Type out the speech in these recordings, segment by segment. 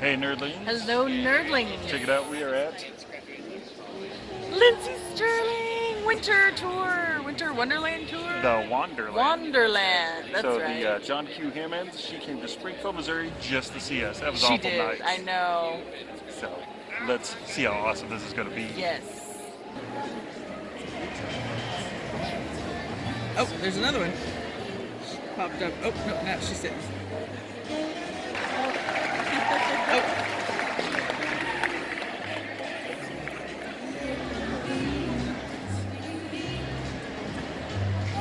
Hey, nerdlings. Hello, nerdlings. Check it out. We are at Lindsey Stirling Winter Tour, Winter Wonderland Tour. the Wonderland. Wonderland. That's so right. the uh, John Q. Hammons, she came to Springfield, Missouri just to see us. That was she awful did. nice. I know. So let's see how awesome this is going to be. Yes. Oh, there's another one. Popped up. Oh, no, now she's sitting.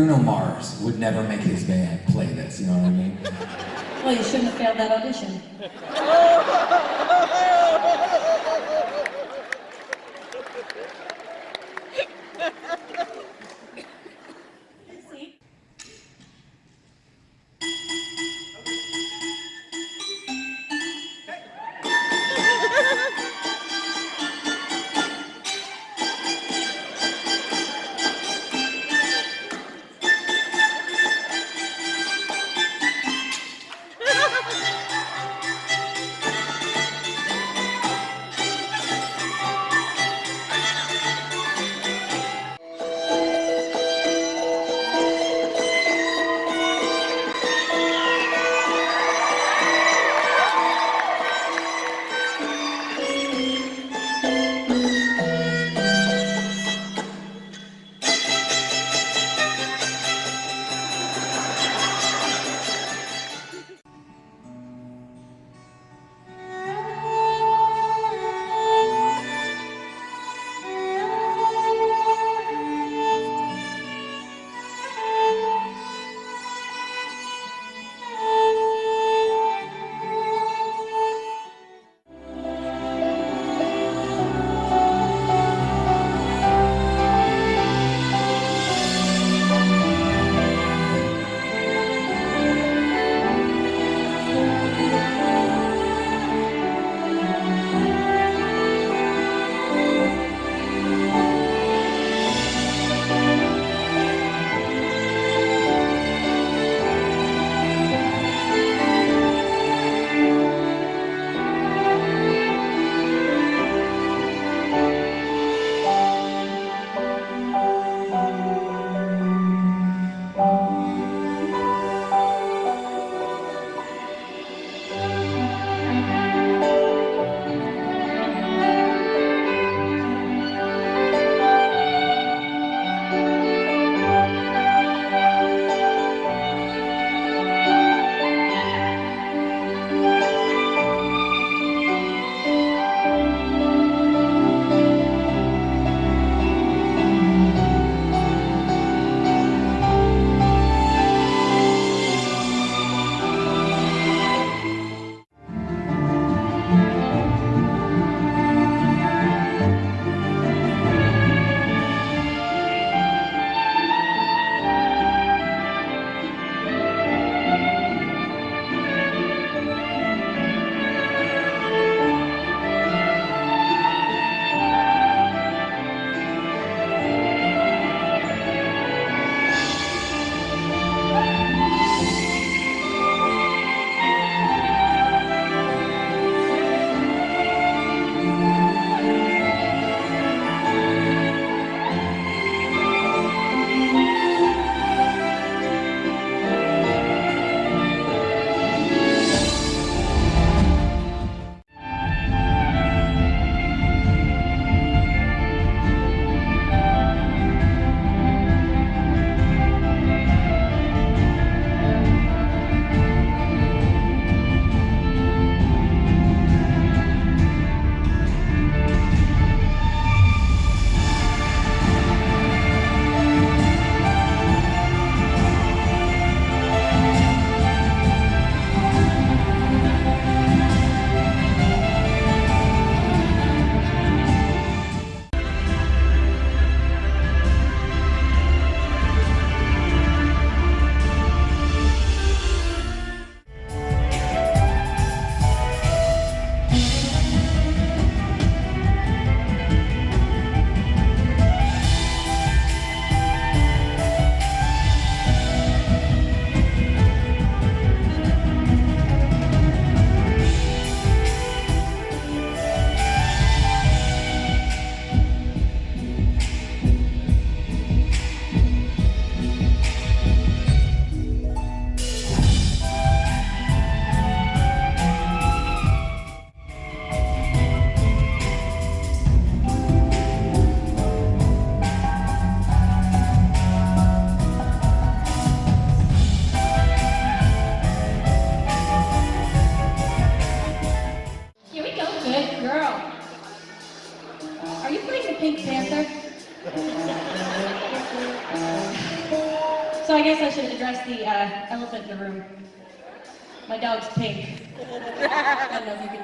Bruno Mars would never make his band play this, you know what I mean? Well, you shouldn't have failed that audition.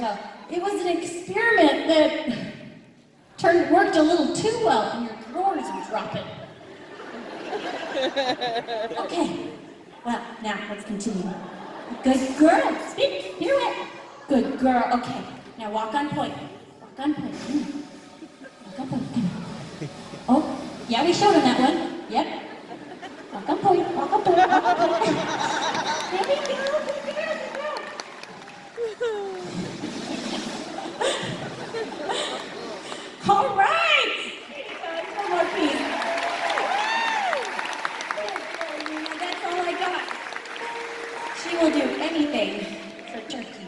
uh, it was an experiment that turned worked a little too well and your drawers are dropping. okay, well, now let's continue. Good girl, speak, Hear it. Good girl, okay. Now walk on point. Walk on point. Walk on point. Oh, yeah, we showed him that one. Yep. Walk on point, walk on point, walk on point. there we go. All right. One more piece. That's all I got. She will do anything for turkey.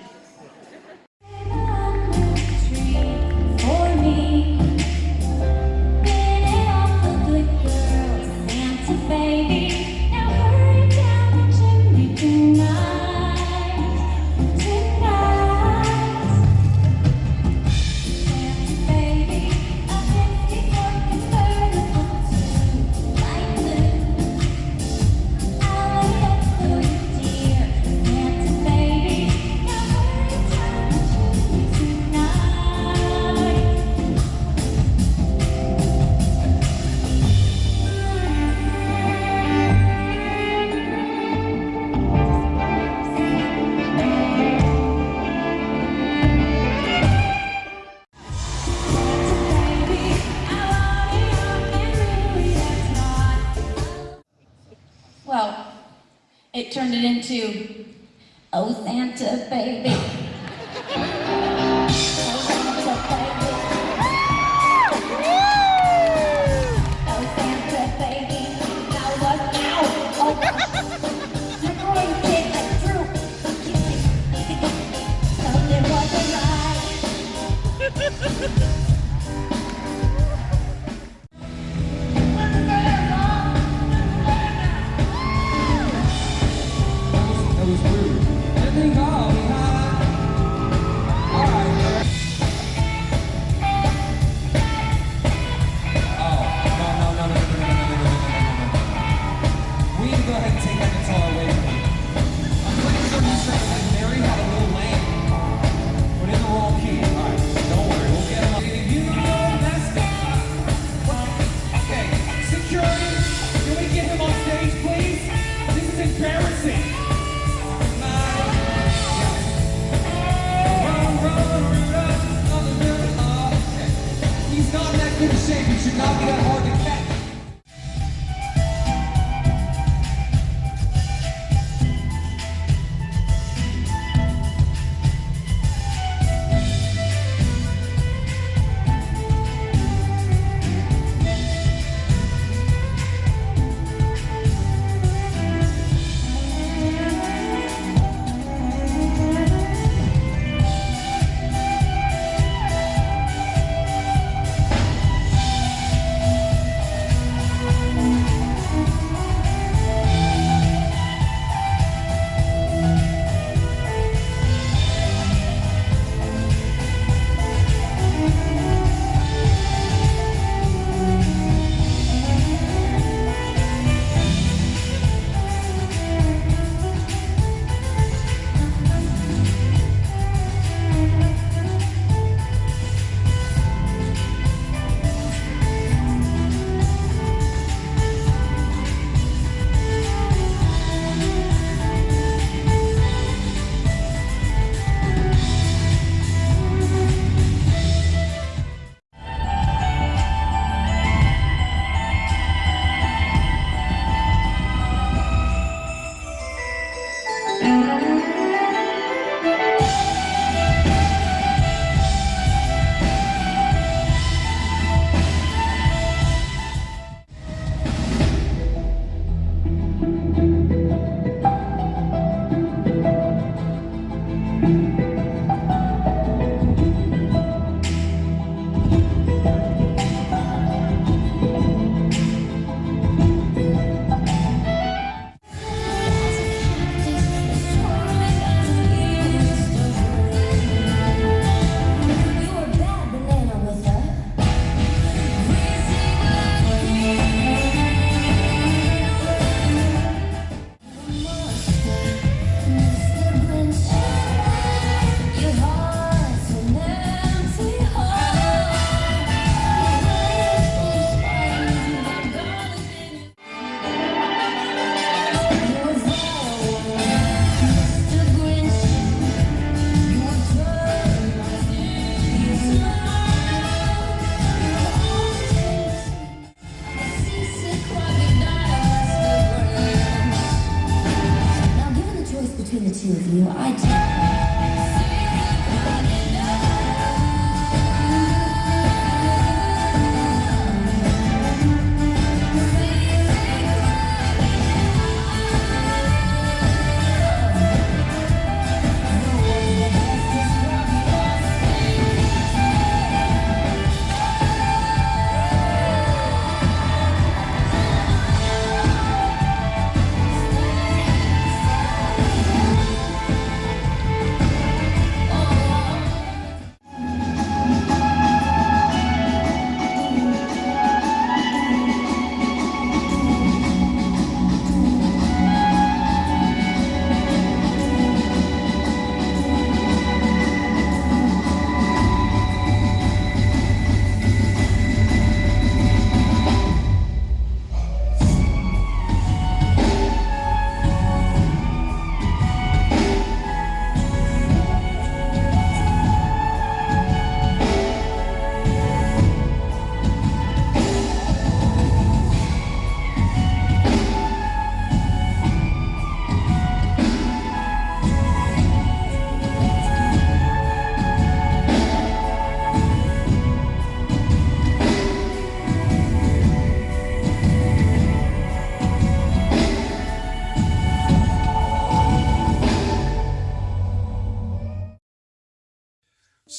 it into, oh Santa baby.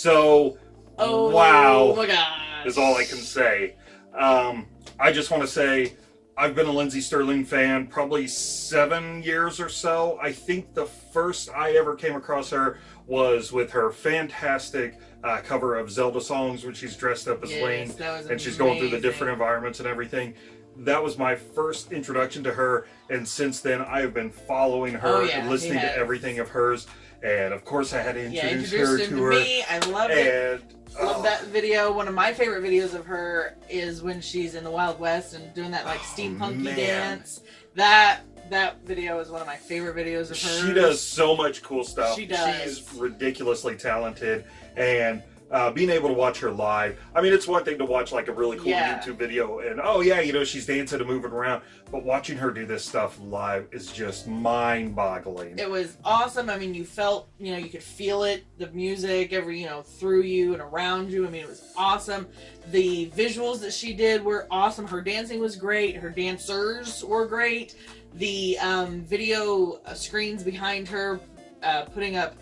So, Oh, wow. my gosh. is all I can say. Um, I just want to say I've been a Lindsey Stirling fan probably seven years or so. I think the first I ever came across her was with her fantastic uh, cover of Zelda songs when she's dressed up as Yes, Lane and she's going through the different environments and everything. That was my first introduction to her, and since then I have been following her Oh, yeah, and listening to everything of hers. And of course, I had to Yeah, introduce introduced her him to to her. me. I loved it. And Love oh, that video. One of my favorite videos of her is when she's in the Wild West and doing that like Oh, steampunky man. dance. That that video is one of my favorite videos of her. She does so much cool stuff. She does. She's ridiculously talented, and uh, being able to watch her live. I mean, it's one thing to watch like a really cool Yeah. YouTube video, and oh yeah, you know she's dancing and moving around, but watching her do this stuff live is just mind-boggling. It was awesome. I mean, you felt, you know, you could feel it, the music, every, you know, through you and around you. I mean, it was awesome. The visuals that she did were awesome. Her dancing was great. Her dancers were great. The um, video uh, screens behind her, uh, putting up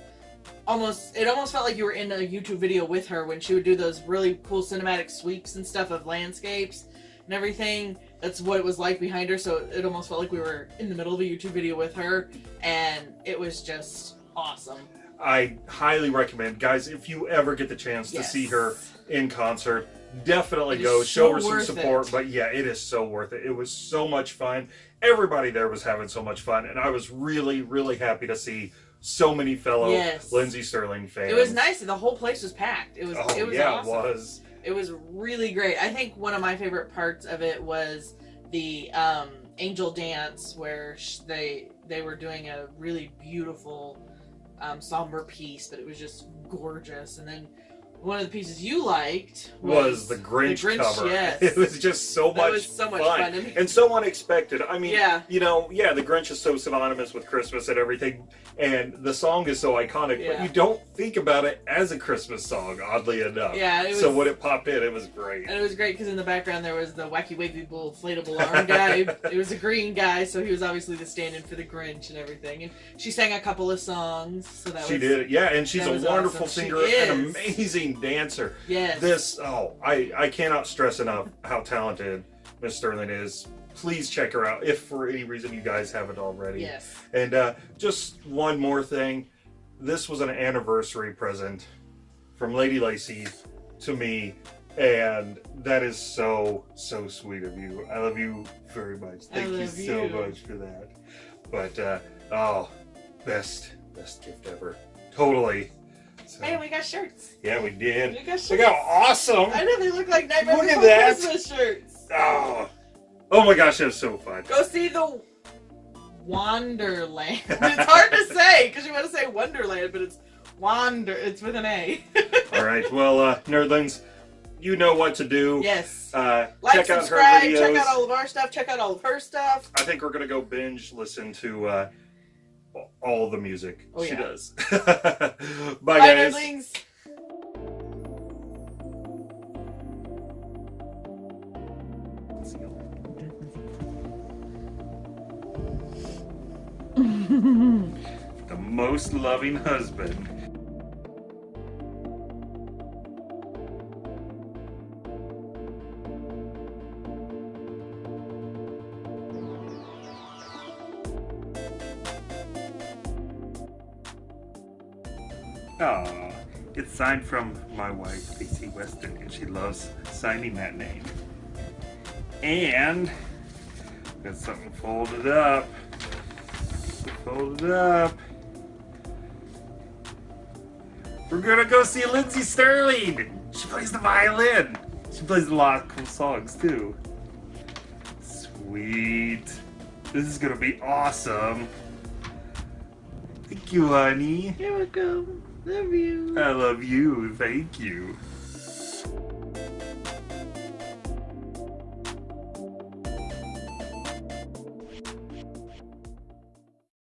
almost, it almost felt like you were in a YouTube video with her when she would do those really cool cinematic sweeps and stuff of landscapes and everything. That's what it was like behind her. So it almost felt like we were in the middle of a YouTube video with her, and it was just awesome. I highly recommend, guys, if you ever get the chance to see her in concert, definitely It go. Show so her some support. it. But yeah, it is so worth it. It was so much fun. Everybody there was having so much fun, and I was really, really happy to see so many fellow Yes. Lindsey Stirling fans. It was nice. The whole place was packed. It was. Oh it was yeah, awesome. it was. It was really great. I think one of my favorite parts of it was the um, angel dance where sh- they they were doing a really beautiful um, somber piece, but it was just gorgeous. And then one of the pieces you liked Was the Grinch, Grinch, cover? yes. It was just so That much, was so much fun. fun. And- and so unexpected. I mean, Yeah. you know, yeah, the Grinch is so synonymous with Christmas and everything, and the song is so iconic, but you don't think about it as a Christmas song, oddly enough. Yeah, it so when it popped in, it was great. And it was great because in the background there was the wacky wavy bull inflatable arm guy. it was a green guy, so he was obviously the stand-in for the Grinch and everything. And she sang a couple of songs, so that She was did, yeah, and she's a wonderful awesome. Singer, an is. Amazing dancer. yes. This, oh, I, I cannot stress enough how talented Miss Stirling is. Please check her out if for any reason you guys haven't already. yes. And uh, just one more thing. This was an anniversary present from Lady Lacey to me. And that is so, so sweet of you. I love you very much. I Thank you so you. much for that. But, uh, oh, best, best gift ever. Totally. So, Hey, we got shirts. yeah, we did. We got shirts. Look how awesome. I know they look like Nightmare Look at Before that. Christmas shirts. Oh, oh my gosh, that was so fun. Go see the Wonderland. it's hard to say because you want to say Wonderland, but it's Wander. It's with an A. All right, well, uh, nerdlings, you know what to do. yes. Uh, Like, check out her subscribe, videos. check out all of our stuff, check out all of her stuff. I think we're gonna go binge listen to uh, all the music. Oh, she yeah. does. Bye, Bye, guys. nerdlings. The most loving husband. It's signed from my wife, Lacey Weston, and she loves signing that name. And got something folded up. Folded up. We're gonna go see Lindsey Stirling. She plays the violin. She plays a lot of cool songs too. Sweet. This is gonna be awesome. Thank you, honey. You're welcome. Love you. I love you. Thank you.